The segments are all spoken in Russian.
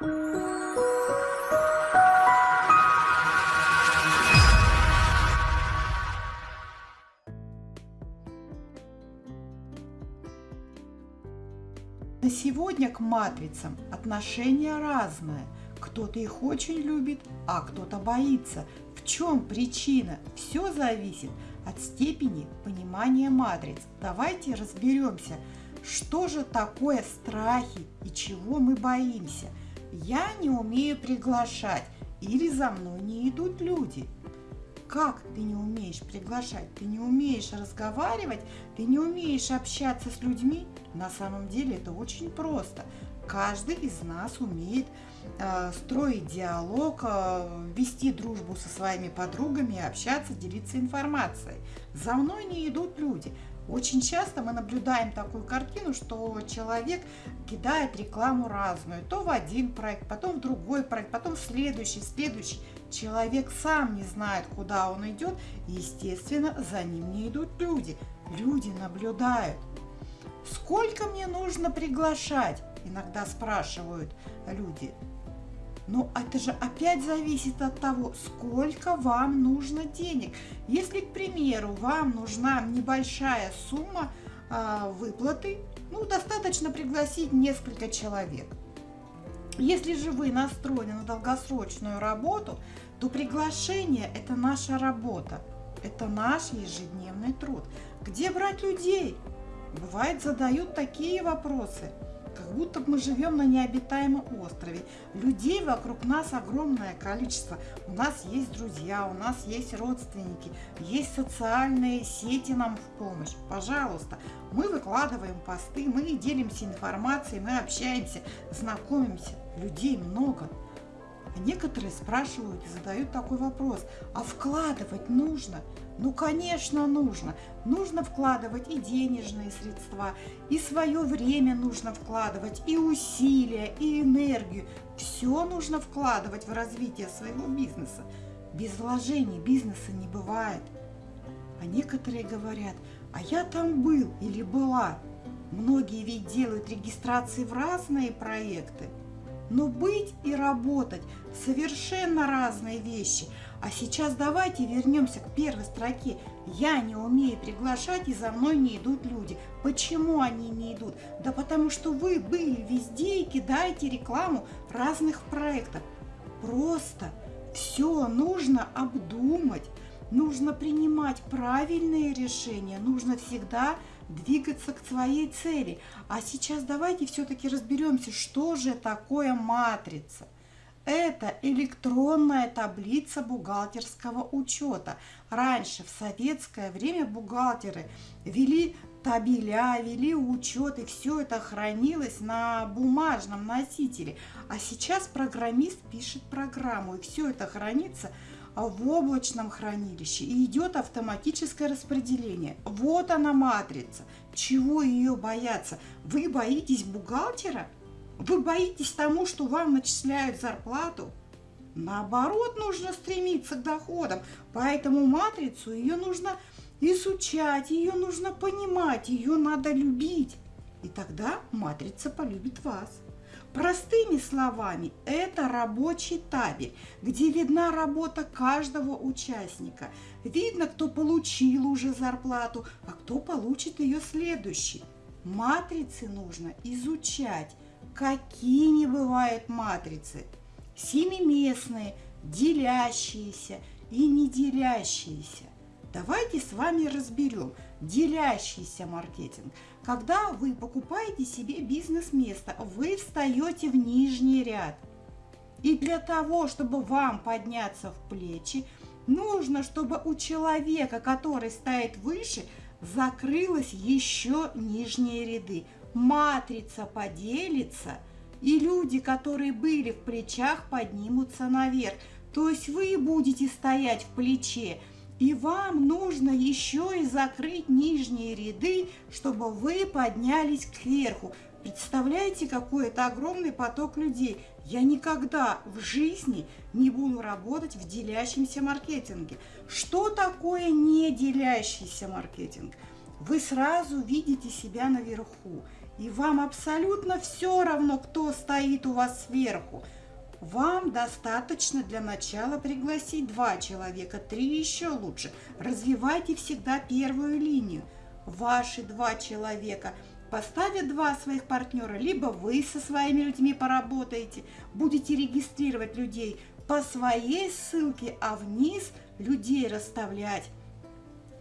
На сегодня к матрицам отношение разное. Кто-то их очень любит, а кто-то боится. В чем причина? Все зависит от степени понимания матриц. Давайте разберемся, что же такое страхи и чего мы боимся. Я не умею приглашать или за мной не идут люди – как ты не умеешь приглашать, ты не умеешь разговаривать, ты не умеешь общаться с людьми, на самом деле это очень просто. Каждый из нас умеет э, строить диалог, э, вести дружбу со своими подругами, общаться, делиться информацией. За мной не идут люди. Очень часто мы наблюдаем такую картину, что человек кидает рекламу разную. То в один проект, потом в другой проект, потом в следующий, следующий. Человек сам не знает, куда он идет, и, естественно, за ним не идут люди. Люди наблюдают. Сколько мне нужно приглашать? Иногда спрашивают люди. Но это же опять зависит от того, сколько вам нужно денег. Если, к примеру, вам нужна небольшая сумма э, выплаты, ну, достаточно пригласить несколько человек. Если же вы настроены на долгосрочную работу, то приглашение – это наша работа, это наш ежедневный труд. Где брать людей? Бывает, задают такие вопросы – как будто мы живем на необитаемом острове. Людей вокруг нас огромное количество. У нас есть друзья, у нас есть родственники, есть социальные сети нам в помощь. Пожалуйста, мы выкладываем посты, мы делимся информацией, мы общаемся, знакомимся. Людей много. Некоторые спрашивают задают такой вопрос, а вкладывать нужно? Ну, конечно, нужно. Нужно вкладывать и денежные средства, и свое время нужно вкладывать, и усилия, и энергию. Все нужно вкладывать в развитие своего бизнеса. Без вложений бизнеса не бывает. А некоторые говорят, а я там был или была. Многие ведь делают регистрации в разные проекты. Но быть и работать – совершенно разные вещи. А сейчас давайте вернемся к первой строке. Я не умею приглашать, и за мной не идут люди. Почему они не идут? Да потому что вы были везде и кидаете рекламу разных проектов. Просто все нужно обдумать, нужно принимать правильные решения, нужно всегда двигаться к своей цели. А сейчас давайте все-таки разберемся, что же такое матрица. Это электронная таблица бухгалтерского учета. Раньше, в советское время, бухгалтеры вели табеля, вели учет, и все это хранилось на бумажном носителе. А сейчас программист пишет программу, и все это хранится в облачном хранилище и идет автоматическое распределение. Вот она матрица. Чего ее бояться? Вы боитесь бухгалтера? Вы боитесь тому, что вам начисляют зарплату? Наоборот, нужно стремиться к доходам. Поэтому матрицу ее нужно изучать, ее нужно понимать, ее надо любить. И тогда матрица полюбит вас. Простыми словами, это рабочий табель, где видна работа каждого участника. Видно, кто получил уже зарплату, а кто получит ее следующий. Матрицы нужно изучать. Какими бывают матрицы? Семиместные, делящиеся и не делящиеся. Давайте с вами разберем делящийся маркетинг. Когда вы покупаете себе бизнес-место, вы встаете в нижний ряд. И для того, чтобы вам подняться в плечи, нужно, чтобы у человека, который стоит выше, закрылось еще нижние ряды. Матрица поделится, и люди, которые были в плечах, поднимутся наверх. То есть вы будете стоять в плече, и вам нужно еще и закрыть нижние ряды, чтобы вы поднялись кверху. Представляете, какой это огромный поток людей. Я никогда в жизни не буду работать в делящемся маркетинге. Что такое не делящийся маркетинг? Вы сразу видите себя наверху. и вам абсолютно все равно, кто стоит у вас сверху. Вам достаточно для начала пригласить два человека, три еще лучше. Развивайте всегда первую линию. Ваши два человека поставят два своих партнера, либо вы со своими людьми поработаете, будете регистрировать людей по своей ссылке, а вниз людей расставлять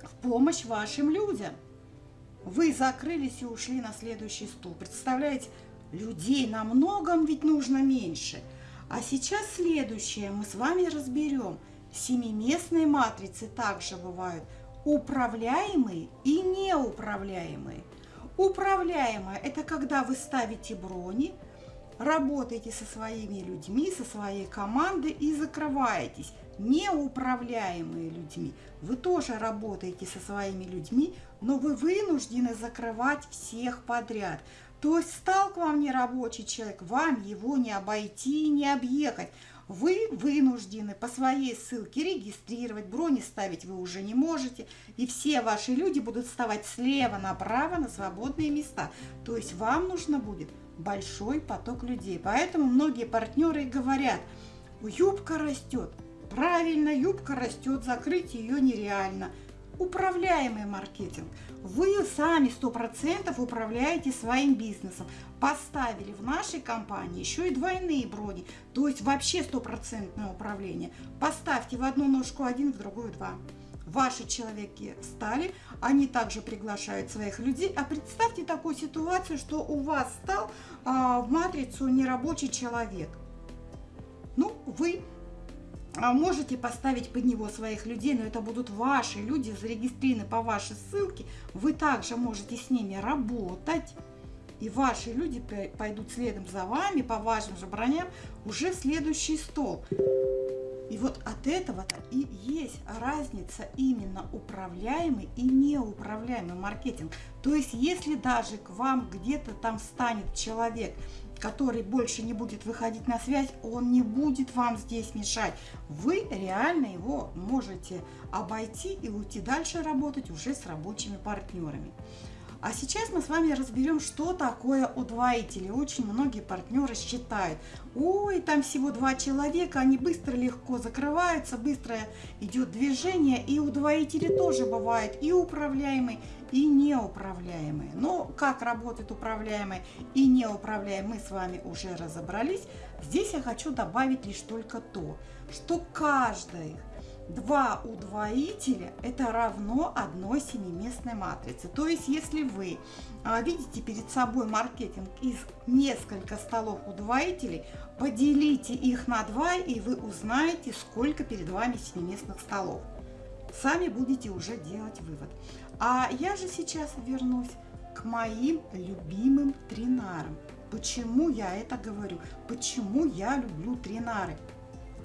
в помощь вашим людям. Вы закрылись и ушли на следующий стул. Представляете, людей на многом ведь нужно меньше. А сейчас следующее мы с вами разберем. Семиместные матрицы также бывают управляемые и неуправляемые. Управляемая – это когда вы ставите брони, работаете со своими людьми, со своей командой и закрываетесь. Неуправляемые людьми. Вы тоже работаете со своими людьми, но вы вынуждены закрывать всех подряд. То есть стал к вам нерабочий человек, вам его не обойти и не объехать. Вы вынуждены по своей ссылке регистрировать, брони ставить вы уже не можете, и все ваши люди будут вставать слева направо на свободные места. То есть вам нужно будет большой поток людей. Поэтому многие партнеры говорят, юбка растет. Правильно, юбка растет, закрыть ее нереально – управляемый маркетинг. Вы сами 100% управляете своим бизнесом. Поставили в нашей компании еще и двойные брони, то есть вообще стопроцентное управление. Поставьте в одну ножку один, в другую два. Ваши человеки встали, они также приглашают своих людей. А представьте такую ситуацию, что у вас стал а, в матрицу нерабочий человек. Ну, вы можете поставить под него своих людей, но это будут ваши люди, зарегистрированы по вашей ссылке. Вы также можете с ними работать. И ваши люди пойдут следом за вами по вашим же броням уже в следующий стол. И вот от этого-то и есть разница именно управляемый и неуправляемый маркетинг. То есть, если даже к вам где-то там станет человек, который больше не будет выходить на связь, он не будет вам здесь мешать. Вы реально его можете обойти и уйти дальше работать уже с рабочими партнерами. А сейчас мы с вами разберем, что такое удвоители. Очень многие партнеры считают, ой, там всего два человека, они быстро, легко закрываются, быстро идет движение. И удвоители тоже бывают и управляемые, и неуправляемые. Но как работает управляемые и неуправляемые, мы с вами уже разобрались. Здесь я хочу добавить лишь только то, что каждый Два удвоителя это равно одной семиместной матрице. То есть, если вы а, видите перед собой маркетинг из несколько столов удвоителей, поделите их на два, и вы узнаете, сколько перед вами семиместных столов. Сами будете уже делать вывод. А я же сейчас вернусь к моим любимым тринарам. Почему я это говорю? Почему я люблю тринары?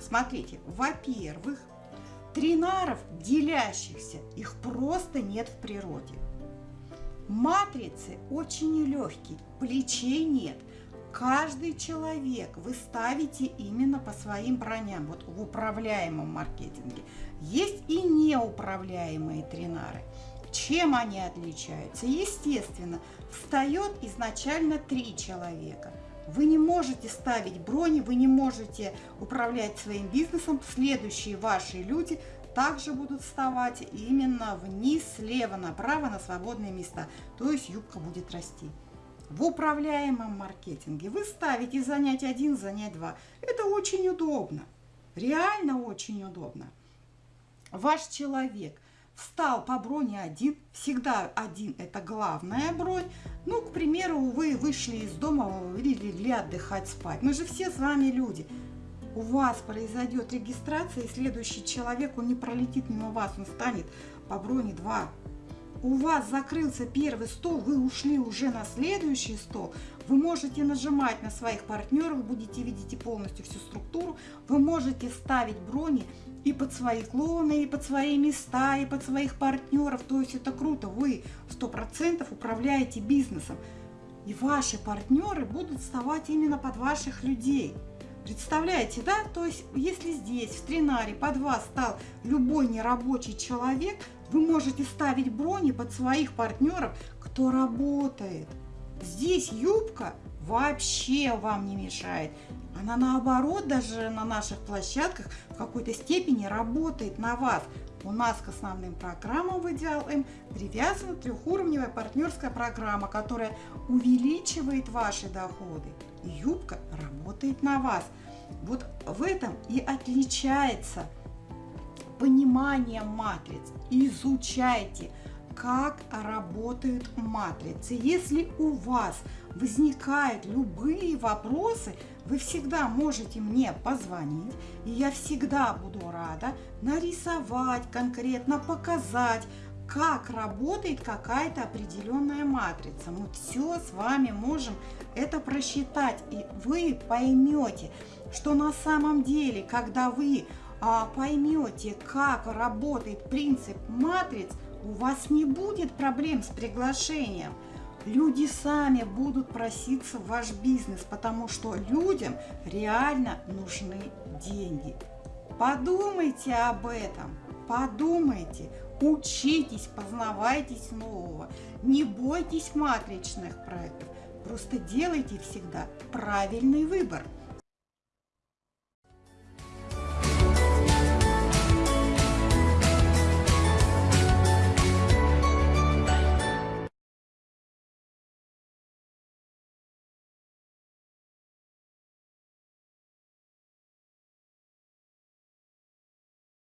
Смотрите, во-первых, Тринаров, делящихся, их просто нет в природе. Матрицы очень легкие, плечей нет. Каждый человек вы ставите именно по своим броням, вот в управляемом маркетинге. Есть и неуправляемые тринары. Чем они отличаются? Естественно, встает изначально три человека – вы не можете ставить брони, вы не можете управлять своим бизнесом. Следующие ваши люди также будут вставать именно вниз, слева направо на свободные места. То есть юбка будет расти. В управляемом маркетинге вы ставите занять один, занять два. Это очень удобно. Реально очень удобно. Ваш человек – встал по броне один, всегда один это главная бронь. Ну, к примеру, вы вышли из дома или легли отдыхать, спать. Мы же все с вами люди. У вас произойдет регистрация, и следующий человек, он не пролетит мимо вас, он станет по броне 2 у вас закрылся первый стол, вы ушли уже на следующий стол, вы можете нажимать на своих партнеров, будете видеть полностью всю структуру, вы можете ставить брони и под свои клоны, и под свои места, и под своих партнеров, то есть это круто, вы 100% управляете бизнесом, и ваши партнеры будут вставать именно под ваших людей. Представляете, да? То есть, если здесь, в Тринаре, под вас стал любой нерабочий человек, вы можете ставить брони под своих партнеров, кто работает. Здесь юбка вообще вам не мешает. Она наоборот даже на наших площадках в какой-то степени работает на вас. У нас к основным программам в Идеал М привязана трехуровневая партнерская программа, которая увеличивает ваши доходы. И юбка работает на вас. Вот в этом и отличается понимание матриц. Изучайте – как работают матрицы. Если у вас возникают любые вопросы, вы всегда можете мне позвонить, и я всегда буду рада нарисовать конкретно, показать, как работает какая-то определенная матрица. Мы все с вами можем это просчитать, и вы поймете, что на самом деле, когда вы поймете, как работает принцип матриц, у вас не будет проблем с приглашением. Люди сами будут проситься в ваш бизнес, потому что людям реально нужны деньги. Подумайте об этом, подумайте, учитесь, познавайтесь нового. Не бойтесь матричных проектов, просто делайте всегда правильный выбор –